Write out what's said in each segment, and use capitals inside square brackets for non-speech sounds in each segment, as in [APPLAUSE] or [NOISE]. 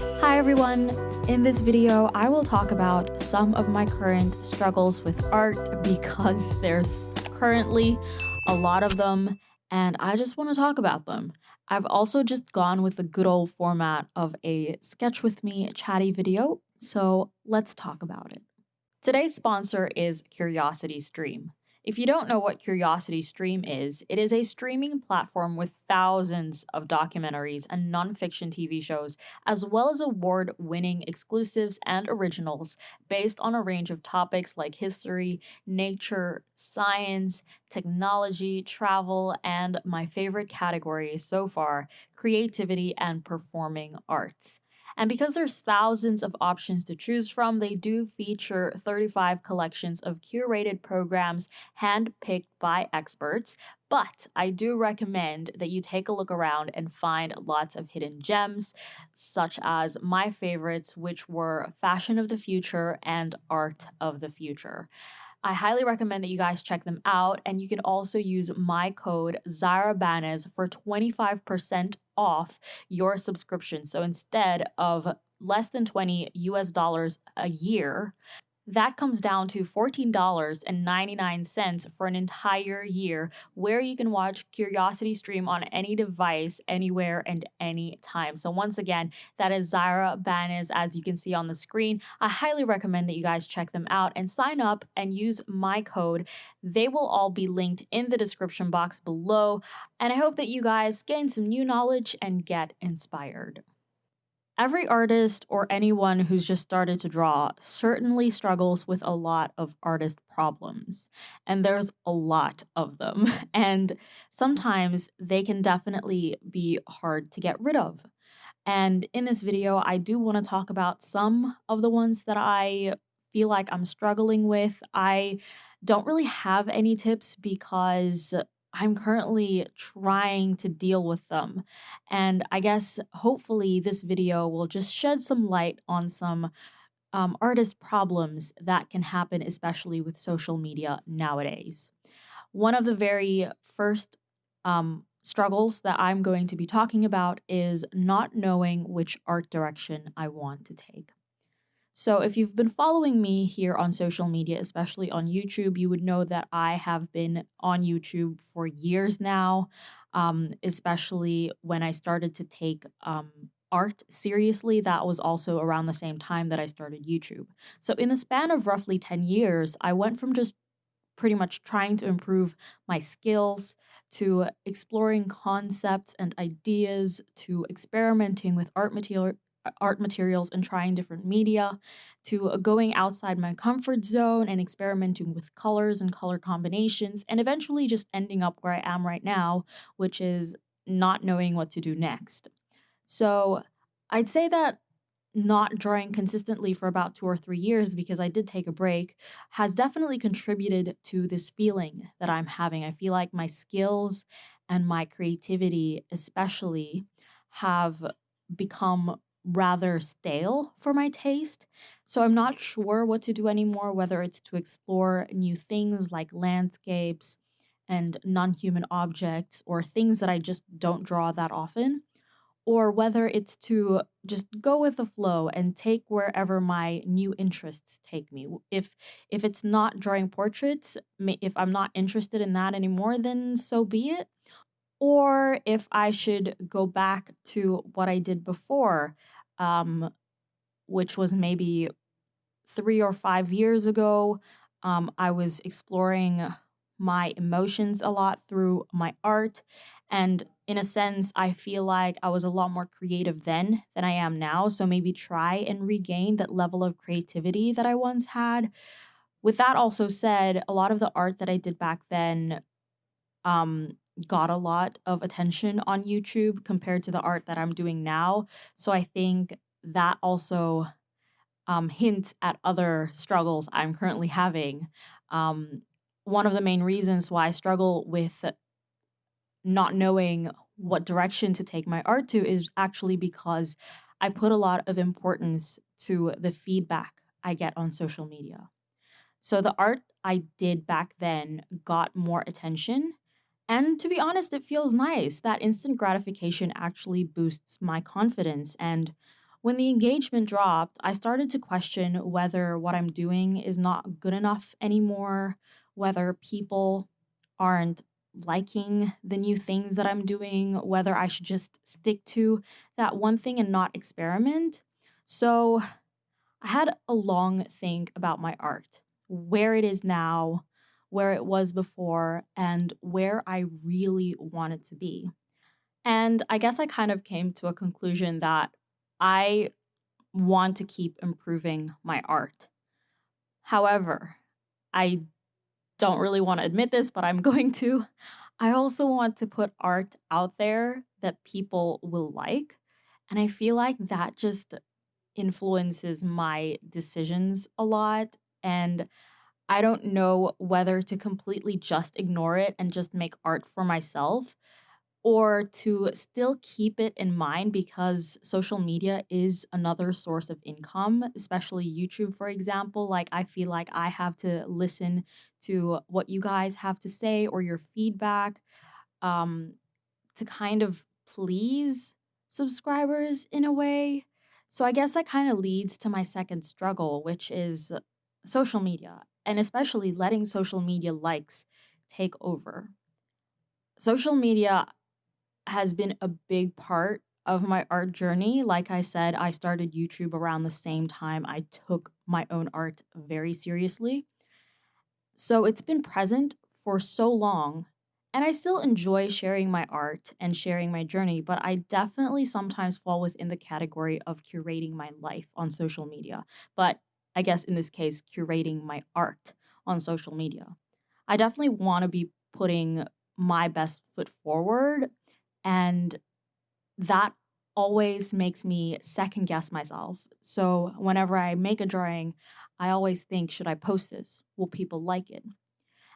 Hi everyone! In this video, I will talk about some of my current struggles with art [LAUGHS] because there's currently a lot of them and I just want to talk about them. I've also just gone with the good old format of a sketch with me chatty video, so let's talk about it. Today's sponsor is Curiosity Stream. If you don't know what Curiosity Stream is, it is a streaming platform with thousands of documentaries and nonfiction TV shows, as well as award winning exclusives and originals based on a range of topics like history, nature, science, technology, travel, and my favorite category so far, creativity and performing arts. And because there's thousands of options to choose from, they do feature 35 collections of curated programs handpicked by experts. But I do recommend that you take a look around and find lots of hidden gems, such as my favorites, which were Fashion of the Future and Art of the Future. I highly recommend that you guys check them out. And you can also use my code ZyraBanez for 25% off your subscription. So instead of less than 20 US dollars a year, that comes down to $14.99 for an entire year, where you can watch Curiosity Stream on any device, anywhere, and anytime. So, once again, that is Zyra Banez, as you can see on the screen. I highly recommend that you guys check them out and sign up and use my code. They will all be linked in the description box below. And I hope that you guys gain some new knowledge and get inspired. Every artist or anyone who's just started to draw certainly struggles with a lot of artist problems, and there's a lot of them. [LAUGHS] And sometimes they can definitely be hard to get rid of. And in this video, I do want to talk about some of the ones that I feel like I'm struggling with. I don't really have any tips because I'm currently trying to deal with them. And I guess hopefully this video will just shed some light on some um, artist problems that can happen, especially with social media nowadays. One of the very first um, struggles that I'm going to be talking about is not knowing which art direction I want to take. So, if you've been following me here on social media, especially on YouTube, you would know that I have been on YouTube for years now, um, especially when I started to take um, art seriously. That was also around the same time that I started YouTube. So, in the span of roughly 10 years, I went from just pretty much trying to improve my skills to exploring concepts and ideas to experimenting with art material art materials and trying different media to uh, going outside my comfort zone and experimenting with colors and color combinations and eventually just ending up where I am right now, which is not knowing what to do next. So I'd say that not drawing consistently for about two or three years because I did take a break has definitely contributed to this feeling that I'm having. I feel like my skills and my creativity, especially, have become rather stale for my taste. So I'm not sure what to do anymore, whether it's to explore new things like landscapes and non human objects or things that I just don't draw that often, or whether it's to just go with the flow and take wherever my new interests take me. If if it's not drawing portraits, if I'm not interested in that anymore, then so be it or if I should go back to what I did before, um, which was maybe three or five years ago. Um, I was exploring my emotions a lot through my art. And in a sense, I feel like I was a lot more creative then than I am now. So maybe try and regain that level of creativity that I once had. With that also said, a lot of the art that I did back then um, got a lot of attention on YouTube compared to the art that I'm doing now. So I think that also um, hints at other struggles I'm currently having. Um, one of the main reasons why I struggle with not knowing what direction to take my art to is actually because I put a lot of importance to the feedback I get on social media. So the art I did back then got more attention and to be honest, it feels nice. That instant gratification actually boosts my confidence. And When the engagement dropped, I started to question whether what I'm doing is not good enough anymore, whether people aren't liking the new things that I'm doing, whether I should just stick to that one thing and not experiment. So I had a long think about my art, where it is now, where it was before, and where I really wanted to be. And I guess I kind of came to a conclusion that I want to keep improving my art. However, I don't really want to admit this, but I'm [LAUGHS] going to. I also want to put art out there that people will like. And I feel like that just influences my decisions a lot. And I don't know whether to completely just ignore it and just make art for myself or to still keep it in mind because social media is another source of income, especially YouTube, for example. Like, I feel like I have to listen to what you guys have to say or your feedback um, to kind of please subscribers in a way. So, I guess that kind of leads to my second struggle, which is social media, and especially letting social media likes take over. Social media has been a big part of my art journey. Like I said, I started YouTube around the same time I took my own art very seriously. So it's been present for so long, and I still enjoy sharing my art and sharing my journey, but I definitely sometimes fall within the category of curating my life on social media. But I guess in this case, curating my art on social media. I definitely want to be putting my best foot forward and that always makes me second guess myself. So whenever I make a drawing, I always think, should I post this? Will people like it?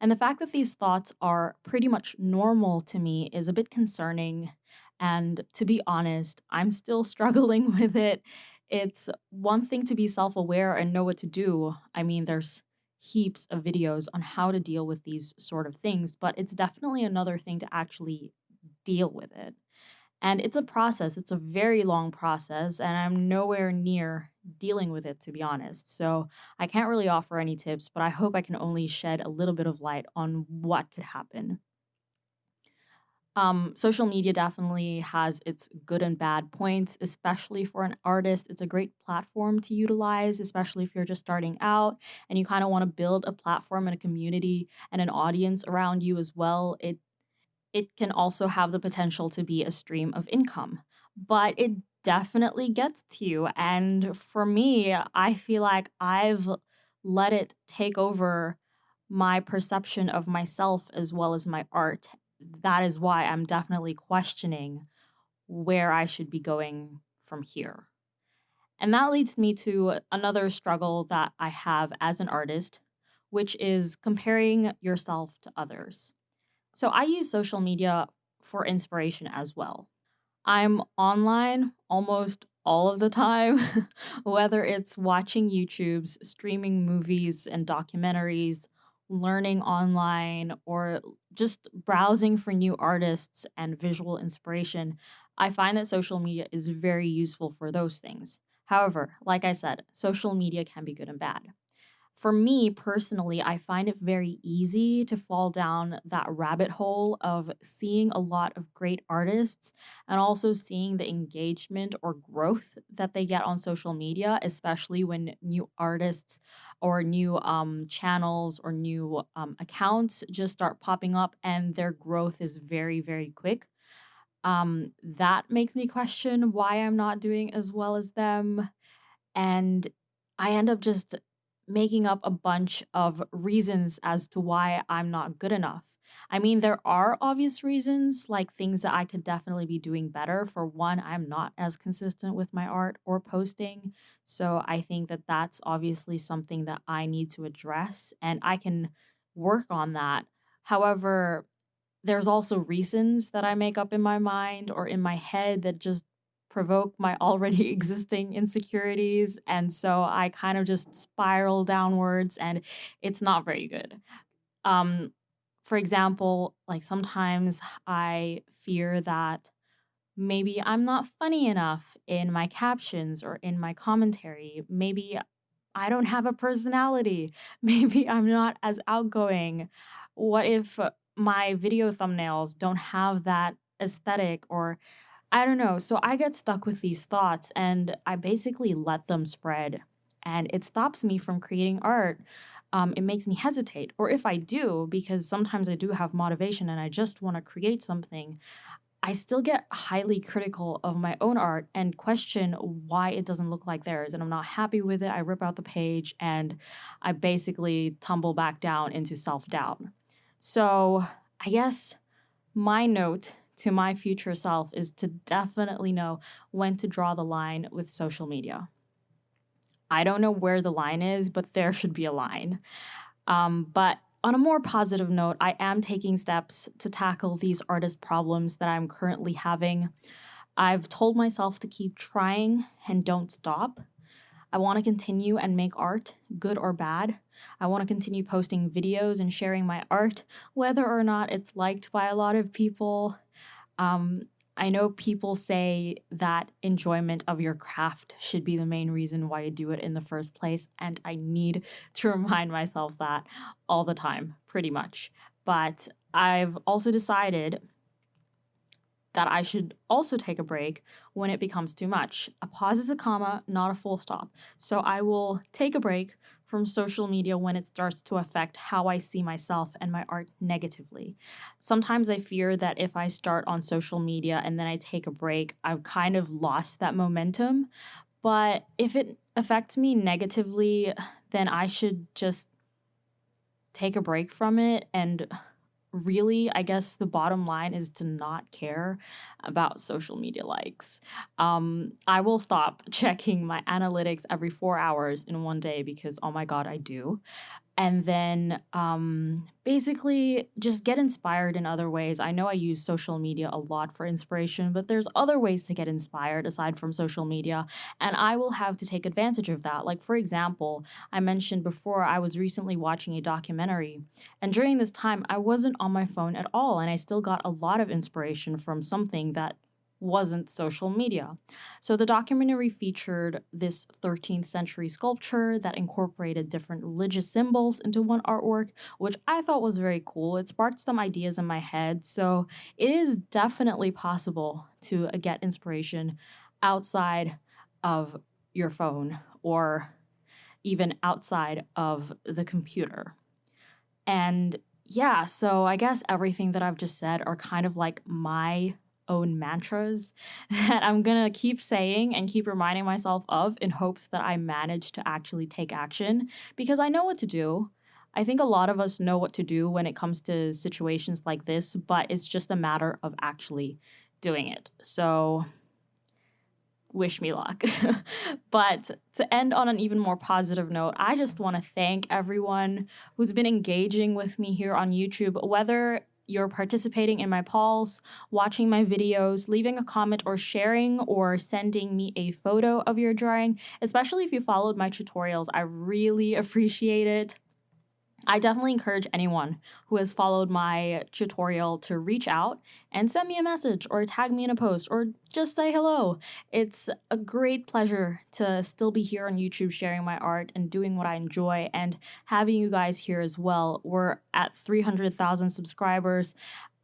And the fact that these thoughts are pretty much normal to me is a bit concerning. And to be honest, I'm still [LAUGHS] struggling with it. It's one thing to be self aware and know what to do. I mean, there's heaps of videos on how to deal with these sort of things, but it's definitely another thing to actually deal with it. And it's a process, it's a very long process, and I'm nowhere near dealing with it, to be honest. So I can't really offer any tips, but I hope I can only shed a little bit of light on what could happen. Um, social media definitely has its good and bad points, especially for an artist. It's a great platform to utilize, especially if you're just starting out and you kind of want to build a platform and a community and an audience around you as well. It it can also have the potential to be a stream of income, but it definitely gets to you. And for me, I feel like I've let it take over my perception of myself as well as my art. That is why I'm definitely questioning where I should be going from here. And that leads me to another struggle that I have as an artist, which is comparing yourself to others. So I use social media for inspiration as well. I'm online almost all of the time, [LAUGHS] whether it's watching YouTube's, streaming movies and documentaries, learning online, or just mm-hmm. browsing for new artists and visual inspiration. I find that social media is very useful for those things. However, like I said, social media can be good and bad for me personally, I find it very easy to fall down that rabbit hole of seeing a lot of great artists and also seeing the engagement or growth that they get on social media, especially when new artists or new um, channels or new um, accounts just start popping up and their growth is very, very quick. Um, that makes me question why I'm not doing as well as them. And I end up just making up a bunch of reasons as to why I'm not good enough. I mean, there are obvious reasons, like things that I could definitely be doing better. For one, I'm not as consistent with my art or posting. So I think that that's obviously something that I need to address, and I can work on that. However, there's also reasons that I make up in my mind or in my head that just provoke my already [LAUGHS] existing insecurities. And so I kind of just spiral downwards and it's not very good. Um, for example, like sometimes I fear that maybe I'm not funny enough in my captions or in my commentary. Maybe I don't have a personality. [LAUGHS] Maybe I'm not as outgoing. What if my video thumbnails don't have that aesthetic or I don't know. So I get stuck with these thoughts and I basically let them spread and it stops me from creating art. Um, it makes me hesitate. Or if I do, because sometimes I do have motivation and I just want to create something, I still get highly critical of my own art and question why it doesn't look like theirs. And I'm not happy with it. I rip out the page and I basically tumble back down into self doubt. So I guess my note to my future self is to definitely know when to draw the line with social media. I don't know where the line is, but there should be a line. Um, but on a more positive note, I am taking steps to tackle these artist problems that I'm currently having. I've told myself to keep trying and don't stop. I want to continue and make art, good or bad. I want to continue posting videos and sharing my art, whether or not it's liked by a lot of people. Um, I know people say that enjoyment of your craft should be the main reason why you do it in the first place. And I need to [LAUGHS] remind myself that all the time, pretty much. But I've also decided that I should also take a break when it becomes too much. A pause is a comma, not a full stop. So I will take a break from social media when it starts to affect how I see myself and my art negatively. Sometimes I fear that if I start on social media and then I take a break, I've kind of lost that momentum. But if it affects me negatively, then I should just take a break from it and really, I guess the bottom line is to not care about social media likes. Um, I will stop [LAUGHS] checking my analytics every four hours in one day because, oh my God, I do and then um, basically just get inspired in other ways. I know I use social media a lot for inspiration, but there's other ways to get inspired aside from social media, and I will have to take advantage of that. Like, for example, I mentioned before I was recently watching a documentary, and during this time, I wasn't on my phone at all, and I still got a lot of inspiration from something that wasn't social media. So the documentary featured this 13th century sculpture that incorporated different religious symbols into one artwork, which I thought was very cool. It sparked some ideas in my head. So it is definitely possible to uh, get inspiration outside of your phone or even outside of the computer. And yeah, so I guess everything that I've just said are kind of like my own mantras [LAUGHS] that I'm gonna keep saying and keep reminding myself of in hopes that I manage to actually take action because I know what to do. I think a lot of us know what to do when it comes to situations like this, but it's just a matter of actually doing it. So, wish me luck. [LAUGHS] but to end on an even more positive note, I just want to thank everyone who's been engaging with me here on YouTube, whether you're participating in my polls, watching my videos, leaving a comment or sharing or sending me a photo of your drawing, especially if you followed my tutorials. I really [LAUGHS] appreciate it. I definitely encourage anyone who has followed my tutorial to reach out and send me a message or tag me in a post or just say hello. It's a great pleasure to still be here on YouTube sharing my art and doing what I enjoy and having you guys here as well. We're at 300,000 subscribers.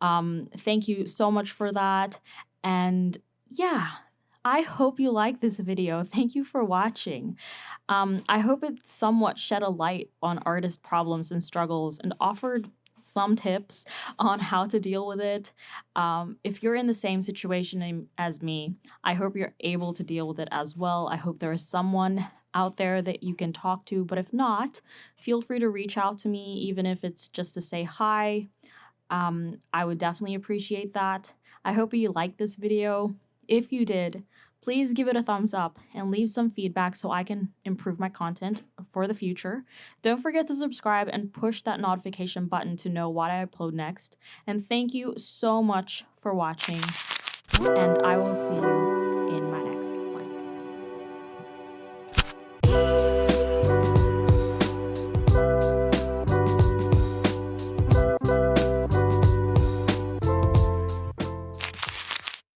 Um, thank you so much for that. And yeah, I hope you like this video. [LAUGHS] Thank you for watching. Um, I hope it somewhat shed a light on artist problems and struggles and offered some tips [LAUGHS] on how to deal with it. Um, if you're in the same situation as me, I hope you're able to deal with it as well. I hope there is someone out there that you can talk to, but if not, feel free to reach out to me, even if it's just to say hi. Um, I would definitely appreciate that. I hope you like this video. If you did, please give it a thumbs up and leave some feedback so I can improve my content for the future. Don't forget to subscribe and push that notification button to know what I upload next. And thank you so much for watching, and I will see you